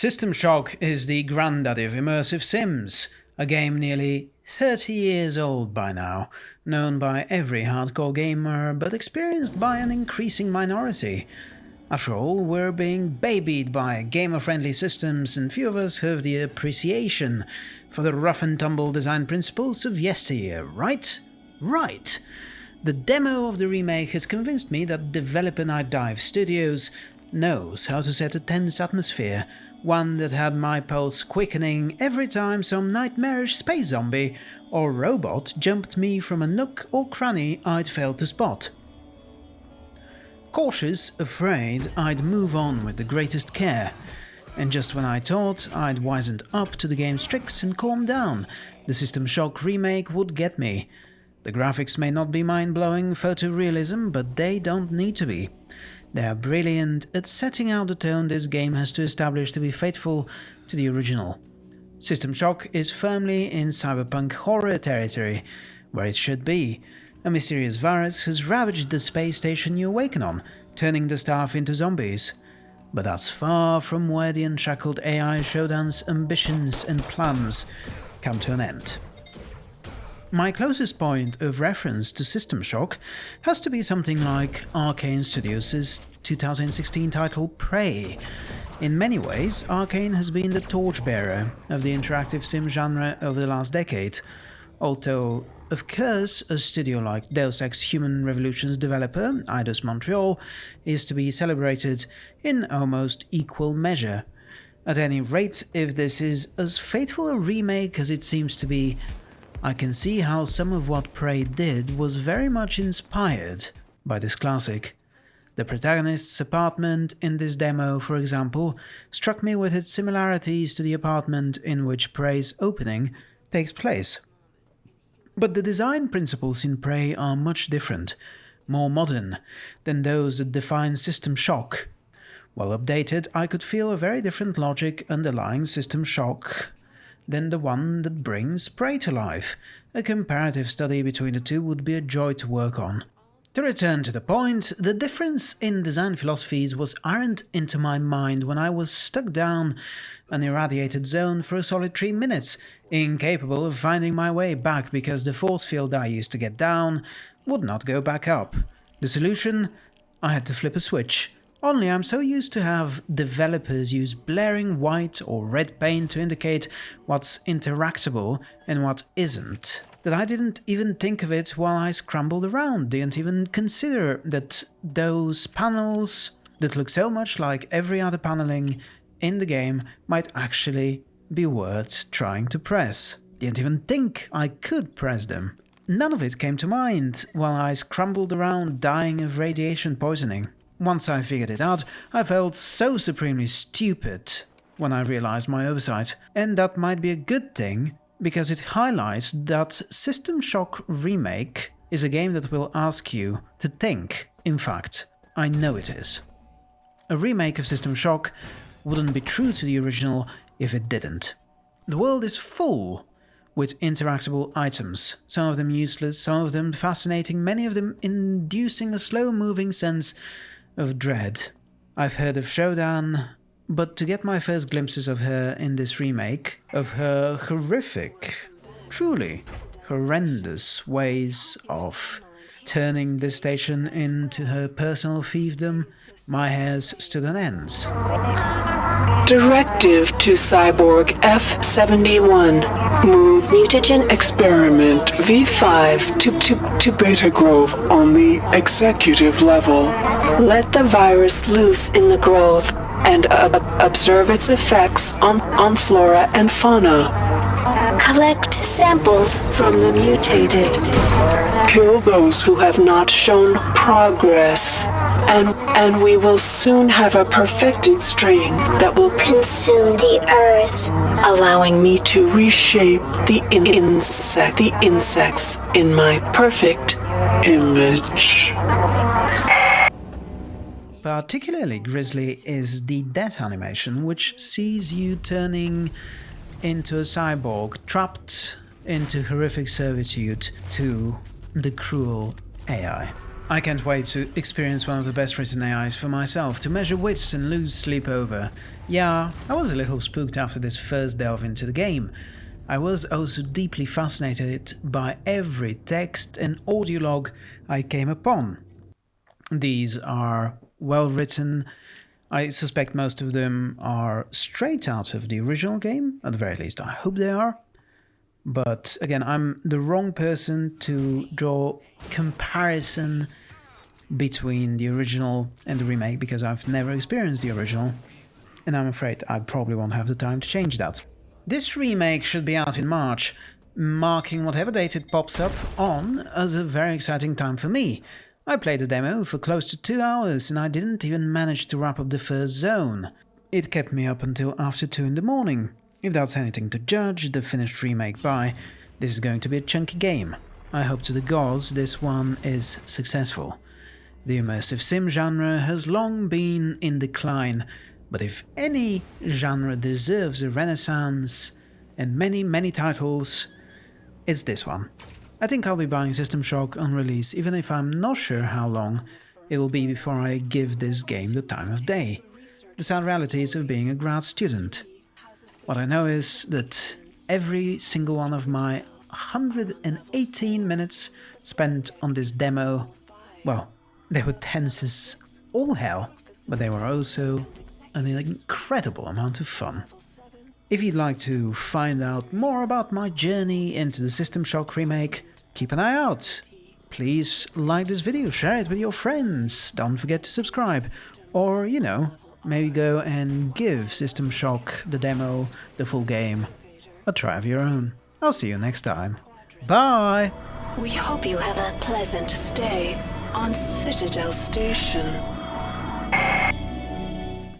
System Shock is the granddaddy of immersive sims, a game nearly 30 years old by now, known by every hardcore gamer but experienced by an increasing minority. After all, we're being babied by gamer-friendly systems and few of us have the appreciation for the rough and tumble design principles of yesteryear, right? Right! The demo of the remake has convinced me that developer Nightdive Studios knows how to set a tense atmosphere one that had my pulse quickening every time some nightmarish space zombie or robot jumped me from a nook or cranny I'd failed to spot. Cautious, afraid, I'd move on with the greatest care. And just when I thought I'd wizened up to the game's tricks and calmed down, the System Shock remake would get me. The graphics may not be mind-blowing photorealism, but they don't need to be. They are brilliant at setting out the tone this game has to establish to be faithful to the original. System Shock is firmly in cyberpunk horror territory, where it should be. A mysterious virus has ravaged the space station you awaken on, turning the staff into zombies. But that's far from where the unshackled AI Shodan's ambitions and plans come to an end. My closest point of reference to System Shock has to be something like Arkane Studios' 2016 title Prey. In many ways, Arkane has been the torchbearer of the interactive sim genre over the last decade, although of course, a studio like Deus Ex Human Revolution's developer, Eidos Montreal, is to be celebrated in almost equal measure. At any rate, if this is as faithful a remake as it seems to be, I can see how some of what Prey did was very much inspired by this classic. The protagonist's apartment in this demo, for example, struck me with its similarities to the apartment in which Prey's opening takes place. But the design principles in Prey are much different, more modern, than those that define System Shock. While updated, I could feel a very different logic underlying System Shock than the one that brings Prey to life. A comparative study between the two would be a joy to work on. To return to the point, the difference in design philosophies was ironed into my mind when I was stuck down an irradiated zone for a solid three minutes, incapable of finding my way back because the force field I used to get down would not go back up. The solution? I had to flip a switch. Only I'm so used to have developers use blaring white or red paint to indicate what's interactable and what isn't, that I didn't even think of it while I scrambled around, didn't even consider that those panels that look so much like every other paneling in the game might actually be worth trying to press. Didn't even think I could press them. None of it came to mind while I scrambled around dying of radiation poisoning. Once I figured it out, I felt so supremely stupid when I realized my oversight. And that might be a good thing, because it highlights that System Shock Remake is a game that will ask you to think. In fact, I know it is. A remake of System Shock wouldn't be true to the original if it didn't. The world is full with interactable items, some of them useless, some of them fascinating, many of them inducing a slow-moving sense of dread. I've heard of Shodan, but to get my first glimpses of her in this remake, of her horrific, truly horrendous ways of turning this station into her personal fiefdom, my hairs stood on ends. Directive to Cyborg F-71. Move mutagen experiment V5 to, to, to Beta Grove on the executive level. Let the virus loose in the grove and uh, observe its effects on, on flora and fauna. Collect samples from the mutated. Kill those who have not shown progress and and we will soon have a perfected strain that will consume the earth, allowing me to reshape the in insect the insects in my perfect image. Particularly grisly is the death animation, which sees you turning into a cyborg, trapped into horrific servitude to the cruel AI. I can't wait to experience one of the best written AIs for myself, to measure wits and lose sleep over. Yeah, I was a little spooked after this first delve into the game. I was also deeply fascinated by every text and audio log I came upon. These are well written. I suspect most of them are straight out of the original game, at the very least I hope they are. But again, I'm the wrong person to draw comparison between the original and the remake because I've never experienced the original and I'm afraid I probably won't have the time to change that. This remake should be out in March, marking whatever date it pops up on as a very exciting time for me. I played the demo for close to two hours and I didn't even manage to wrap up the first zone. It kept me up until after 2 in the morning. If that's anything to judge the finished remake by, this is going to be a chunky game. I hope to the gods this one is successful. The immersive sim genre has long been in decline, but if any genre deserves a renaissance and many, many titles, it's this one. I think I'll be buying System Shock on release, even if I'm not sure how long it will be before I give this game the time of day. The sad realities of being a grad student. What I know is that every single one of my 118 minutes spent on this demo, well, they were tense as all hell, but they were also an incredible amount of fun. If you'd like to find out more about my journey into the System Shock remake, keep an eye out. Please like this video, share it with your friends, don't forget to subscribe, or, you know, maybe go and give System Shock, the demo, the full game, a try of your own. I'll see you next time. Bye! We hope you have a pleasant stay on Citadel Station.